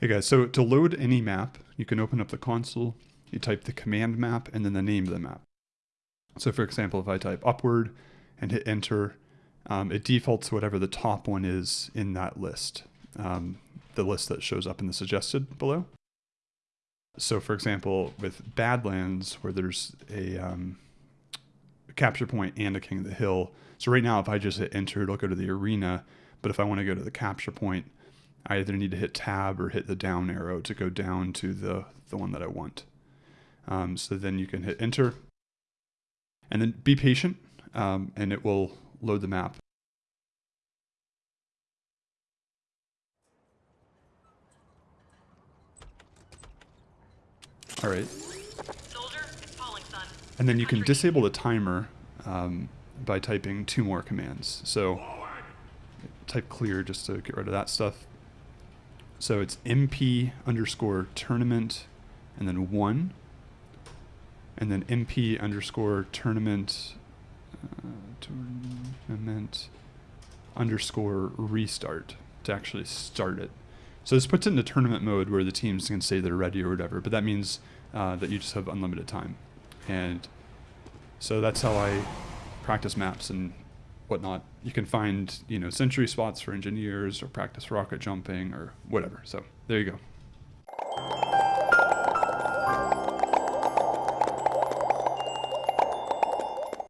Hey guys, so to load any map, you can open up the console, you type the command map and then the name of the map. So for example, if I type upward and hit enter, um, it defaults to whatever the top one is in that list, um, the list that shows up in the suggested below. So for example, with Badlands, where there's a, um, a capture point and a King of the Hill. So right now, if I just hit enter, it'll go to the arena. But if I want to go to the capture point, I either need to hit tab or hit the down arrow to go down to the, the one that I want. Um, so then you can hit enter and then be patient um, and it will load the map. All right. Soldier, falling, son. And then you can disable the timer um, by typing two more commands. So type clear just to get rid of that stuff. So it's MP underscore tournament and then one. And then MP underscore tournament, uh, tournament underscore restart to actually start it. So this puts it into tournament mode where the teams can say they're ready or whatever, but that means uh, that you just have unlimited time. And so that's how I practice maps and whatnot. You can find, you know, sentry spots for engineers or practice rocket jumping or whatever. So there you go.